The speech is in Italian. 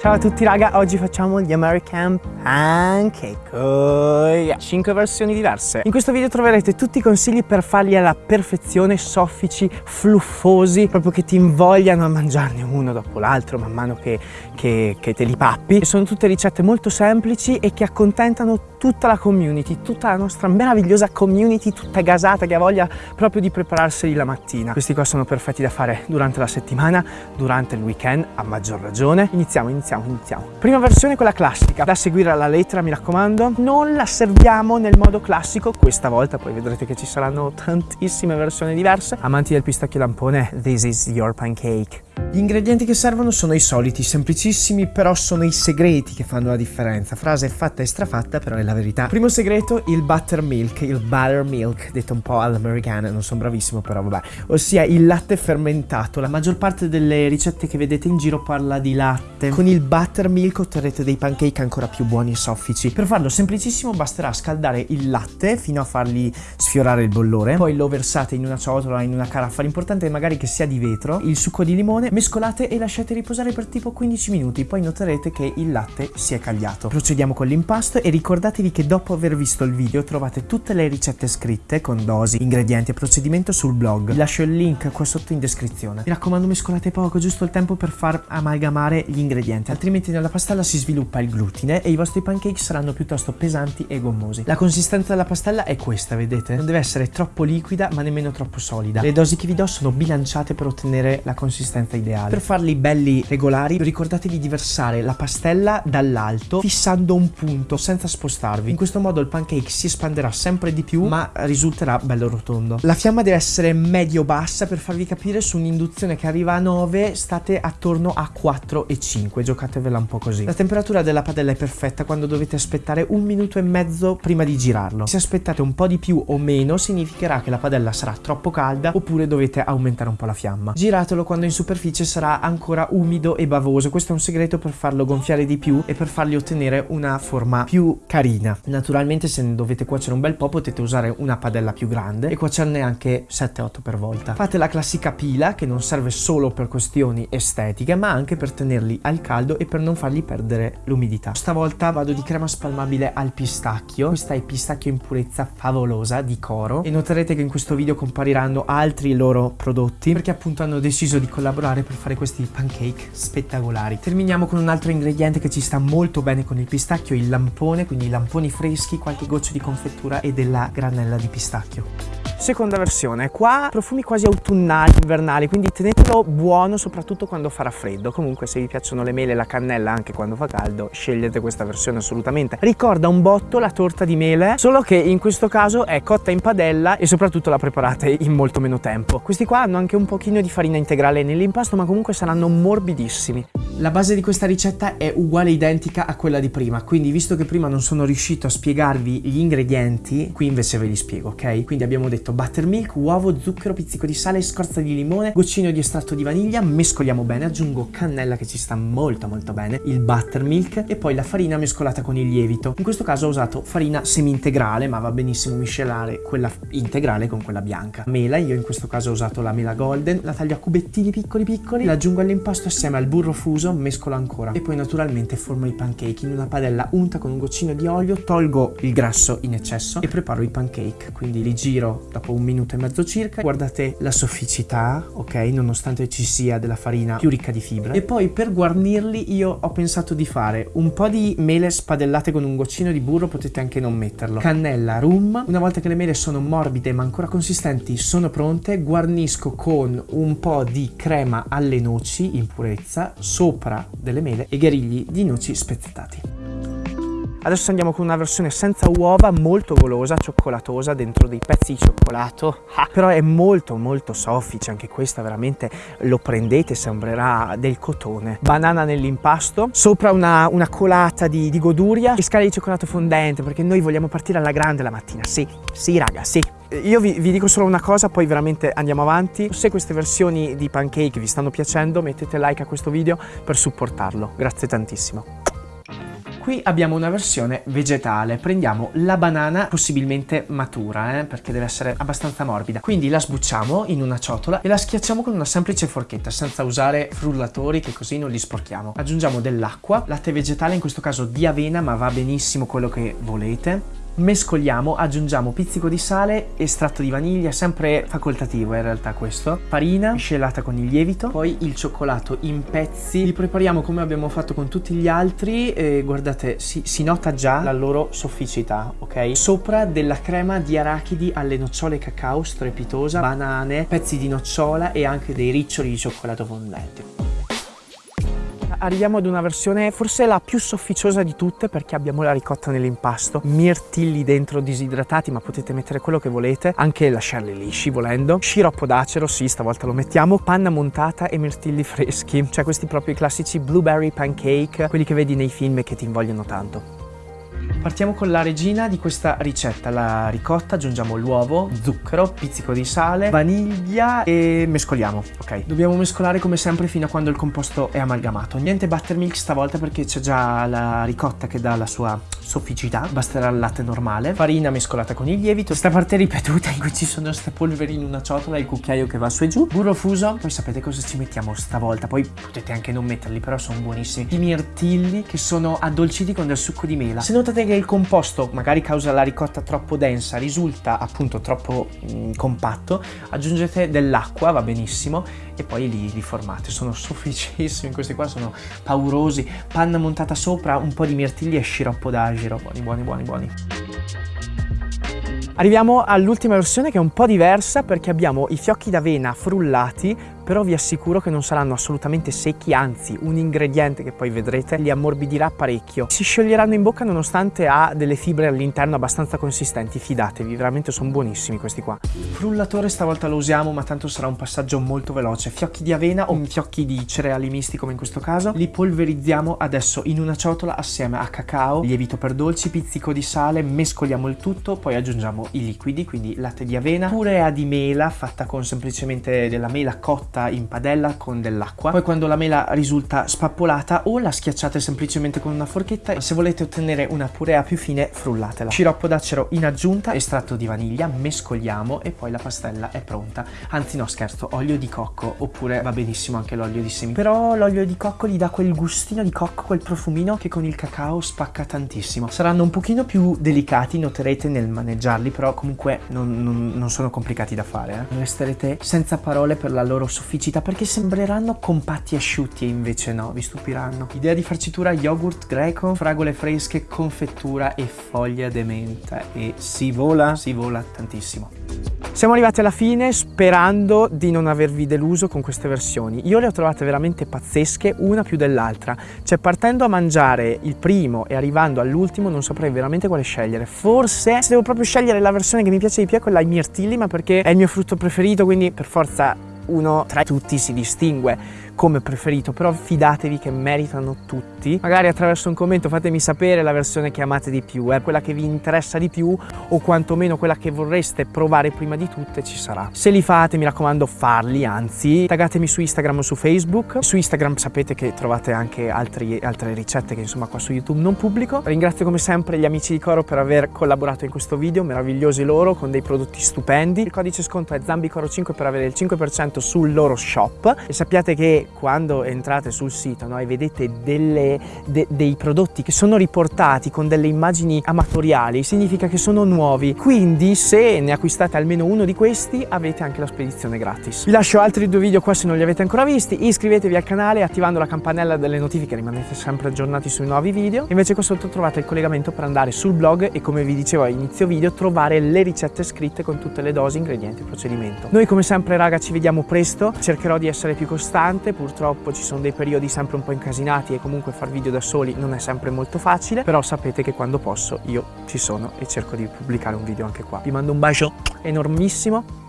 Ciao a tutti raga, oggi facciamo gli American Pancake. Oh, yeah. 5 versioni diverse. In questo video troverete tutti i consigli per farli alla perfezione Soffici, fluffosi Proprio che ti invogliano a mangiarne uno dopo l'altro Man mano che, che, che te li pappi. Sono tutte ricette molto semplici e che accontentano tutta la community Tutta la nostra meravigliosa community Tutta gasata che ha voglia proprio di prepararseli la mattina. Questi qua sono perfetti da fare durante la settimana Durante il weekend a maggior ragione. Iniziamo, iniziamo iniziamo, iniziamo. Prima versione quella classica, da seguire alla lettera mi raccomando. Non la serviamo nel modo classico questa volta, poi vedrete che ci saranno tantissime versioni diverse. Amanti del pistacchio lampone, this is your pancake. Gli ingredienti che servono sono i soliti, semplicissimi, però sono i segreti che fanno la differenza. Frase fatta e strafatta, però è la verità. Primo segreto, il buttermilk, il buttermilk, detto un po' all'americana, non sono bravissimo però vabbè, ossia il latte fermentato. La maggior parte delle ricette che vedete in giro parla di latte. Con il buttermilk otterrete dei pancake ancora più buoni e soffici. Per farlo semplicissimo basterà scaldare il latte fino a fargli sfiorare il bollore, poi lo versate in una ciotola, in una caraffa, l'importante è magari che sia di vetro, il succo di limone, mescolate e lasciate riposare per tipo 15 minuti, poi noterete che il latte si è cagliato. Procediamo con l'impasto e ricordatevi che dopo aver visto il video trovate tutte le ricette scritte con dosi, ingredienti e procedimento sul blog. Vi lascio il link qua sotto in descrizione. Mi raccomando mescolate poco, giusto il tempo per far amalgamare gli ingredienti, altrimenti nella pastella si sviluppa il glutine e i vostri pancake saranno piuttosto pesanti e gommosi. La consistenza della pastella è questa, vedete? Non deve essere troppo liquida ma nemmeno troppo solida. Le dosi che vi do sono bilanciate per ottenere la consistenza ideale. Per farli belli regolari ricordatevi di versare la pastella dall'alto fissando un punto senza spostarvi. In questo modo il pancake si espanderà sempre di più ma risulterà bello rotondo. La fiamma deve essere medio-bassa per farvi capire su un'induzione che arriva a 9 state attorno a 4 e 5, giocatevela un po' così. La temperatura della padella è perfetta quando dovete aspettare un minuto e mezzo prima di girarlo. Se aspettate un po' di più o meno significherà che la padella sarà troppo calda oppure dovete aumentare un po' la fiamma. Giratelo quando in superficie sarà ancora umido e bavoso. Questo è un segreto per farlo gonfiare di più e per fargli ottenere una forma più carina. Naturalmente se ne dovete cuocere un bel po' potete usare una padella più grande e cuocerne anche 7-8 per volta. Fate la classica pila che non serve solo per questioni estetiche ma anche per tenerli al caldo e per non fargli perdere l'umidità. Stavolta vado di crema spalmabile al pistacchio. Questa è pistacchio in purezza favolosa di Coro e noterete che in questo video compariranno altri loro prodotti perché appunto hanno deciso di collaborare per fare questi pancake spettacolari. Terminiamo con un altro ingrediente che ci sta molto bene con il pistacchio, il lampone, quindi lamponi freschi, qualche goccia di confettura e della granella di pistacchio. Seconda versione, qua profumi quasi autunnali, invernali, quindi tenetelo buono soprattutto quando farà freddo. Comunque se vi piacciono le mele e la cannella anche quando fa caldo, scegliete questa versione assolutamente. Ricorda un botto la torta di mele, solo che in questo caso è cotta in padella e soprattutto la preparate in molto meno tempo. Questi qua hanno anche un pochino di farina integrale nell'impasto, ma comunque saranno morbidissimi. La base di questa ricetta è uguale identica a quella di prima, quindi visto che prima non sono riuscito a spiegarvi gli ingredienti, qui invece ve li spiego, ok? Quindi abbiamo detto buttermilk, uovo, zucchero, pizzico di sale, scorza di limone, goccino di estratto di vaniglia, mescoliamo bene, aggiungo cannella che ci sta molto molto bene, il buttermilk e poi la farina mescolata con il lievito. In questo caso ho usato farina semi-integrale, ma va benissimo miscelare quella integrale con quella bianca. Mela, io in questo caso ho usato la mela golden, la taglio a cubettini piccoli piccoli, l'aggiungo all'impasto assieme al burro fuso uso, mescolo ancora e poi naturalmente formo i pancake in una padella unta con un goccino di olio, tolgo il grasso in eccesso e preparo i pancake, quindi li giro dopo un minuto e mezzo circa, guardate la sofficità, ok, nonostante ci sia della farina più ricca di fibra e poi per guarnirli io ho pensato di fare un po' di mele spadellate con un goccino di burro, potete anche non metterlo, cannella, rum, una volta che le mele sono morbide ma ancora consistenti sono pronte, guarnisco con un po' di crema alle noci in purezza, sopra delle mele e gherigli di noci spezzettati. Adesso andiamo con una versione senza uova, molto golosa, cioccolatosa, dentro dei pezzi di cioccolato. Ah, però è molto molto soffice, anche questa veramente lo prendete, sembrerà del cotone. Banana nell'impasto, sopra una, una colata di, di goduria e scale di cioccolato fondente, perché noi vogliamo partire alla grande la mattina. Sì, sì raga, sì. Io vi, vi, dico solo una cosa, poi veramente andiamo avanti. Se queste versioni di pancake vi stanno piacendo, mettete like a questo video per supportarlo. Grazie tantissimo. Qui abbiamo una versione vegetale, prendiamo la banana possibilmente matura, eh, perché deve essere abbastanza morbida. Quindi la sbucciamo in una ciotola e la schiacciamo con una semplice forchetta, senza usare frullatori che così non li sporchiamo. Aggiungiamo dell'acqua, latte vegetale in questo caso di avena, ma va benissimo quello che volete mescoliamo, aggiungiamo pizzico di sale, estratto di vaniglia, sempre facoltativo in realtà questo, farina miscelata con il lievito, poi il cioccolato in pezzi, li prepariamo come abbiamo fatto con tutti gli altri e guardate si, si nota già la loro sofficità, ok? Sopra della crema di arachidi alle nocciole cacao strepitosa, banane, pezzi di nocciola e anche dei riccioli di cioccolato fondente arriviamo ad una versione forse la più sofficiosa di tutte perché abbiamo la ricotta nell'impasto, mirtilli dentro disidratati ma potete mettere quello che volete, anche lasciarli lisci volendo, sciroppo d'acero, sì stavolta lo mettiamo, panna montata e mirtilli freschi, cioè questi proprio classici blueberry pancake, quelli che vedi nei film e che ti invogliano tanto. Partiamo con la regina di questa ricetta, la ricotta, aggiungiamo l'uovo, zucchero, pizzico di sale, vaniglia e mescoliamo, ok? Dobbiamo mescolare come sempre fino a quando il composto è amalgamato. Niente buttermilk stavolta perché c'è già la ricotta che dà la sua sofficità, basterà il latte normale, farina mescolata con il lievito, questa parte ripetuta in cui ci sono queste polveri in una ciotola e il cucchiaio che va su e giù, burro fuso, poi sapete cosa ci mettiamo stavolta, poi potete anche non metterli però sono buonissimi, i mirtilli che sono addolciti con del succo di mela. Se notate che il composto, magari causa la ricotta troppo densa, risulta appunto troppo mh, mm, compatto, aggiungete dell'acqua, va benissimo, e poi li, li formate, sono sofficissimi, questi qua sono paurosi, panna montata sopra, un po' di mirtilli e sciroppo d'agio giro, buoni buoni buoni buoni. Arriviamo all'ultima versione che è un po' diversa perché abbiamo i fiocchi d'avena frullati però vi assicuro che non saranno assolutamente secchi, anzi un ingrediente che poi vedrete li ammorbidirà parecchio. Si scioglieranno in bocca nonostante ha delle fibre all'interno abbastanza consistenti, fidatevi, veramente sono buonissimi questi qua. Frullatore stavolta lo usiamo ma tanto sarà un passaggio molto veloce, fiocchi di avena o fiocchi di cereali misti come in questo caso, li polverizziamo adesso in una ciotola assieme a cacao, lievito per dolci, pizzico di sale, mescoliamo il tutto, poi aggiungiamo i liquidi, quindi latte di avena, purea di mela fatta con semplicemente della mela cotta cotta in padella con dell'acqua. Poi quando la mela risulta spappolata o la schiacciate semplicemente con una forchetta. Se volete ottenere una purea più fine frullatela. Sciroppo d'acero in aggiunta, estratto di vaniglia, mescoliamo e poi la pastella è pronta. Anzi no scherzo, olio di cocco oppure va benissimo anche l'olio di semi. Però l'olio di cocco gli dà quel gustino di cocco, quel profumino che con il cacao spacca tantissimo. Saranno un pochino più delicati, noterete nel maneggiarli, però comunque non, non, non sono complicati da fare. Eh. Resterete senza parole per la loro sofferenza sofficità perché sembreranno compatti asciutti e invece no, vi stupiranno. Idea di farcitura yogurt greco, fragole fresche, confettura e foglia de menta e si vola, si vola tantissimo. Siamo arrivati alla fine sperando di non avervi deluso con queste versioni. Io le ho trovate veramente pazzesche, una più dell'altra. Cioè partendo a mangiare il primo e arrivando all'ultimo non saprei veramente quale scegliere. Forse se devo proprio scegliere la versione che mi piace di più è quella ai mirtilli, ma perché è il mio frutto preferito, quindi per forza uno tra tutti si distingue come preferito, però fidatevi che meritano tutti. Magari attraverso un commento fatemi sapere la versione che amate di più, eh, quella che vi interessa di più o quantomeno quella che vorreste provare prima di tutte ci sarà. Se li fate mi raccomando farli, anzi taggatemi su Instagram o su Facebook. Su Instagram sapete che trovate anche altri, altre ricette che insomma qua su YouTube non pubblico. Ringrazio come sempre gli amici di Coro per aver collaborato in questo video, meravigliosi loro con dei prodotti stupendi. Il codice sconto è ZambiCoro5 per avere il 5% sul loro shop e sappiate che quando entrate sul sito no, e vedete delle, de, dei prodotti che sono riportati con delle immagini amatoriali, significa che sono nuovi. Quindi se ne acquistate almeno uno di questi avete anche la spedizione gratis. Vi lascio altri due video qua se non li avete ancora visti, iscrivetevi al canale attivando la campanella delle notifiche, rimanete sempre aggiornati sui nuovi video. Invece qua sotto trovate il collegamento per andare sul blog e come vi dicevo a inizio video trovare le ricette scritte con tutte le dosi, ingredienti e procedimento. Noi come sempre raga ci vediamo presto, cercherò di essere più costante, purtroppo ci sono dei periodi sempre un po' incasinati e comunque far video da soli non è sempre molto facile, però sapete che quando posso io ci sono e cerco di pubblicare un video anche qua. Vi mando un bacio enormissimo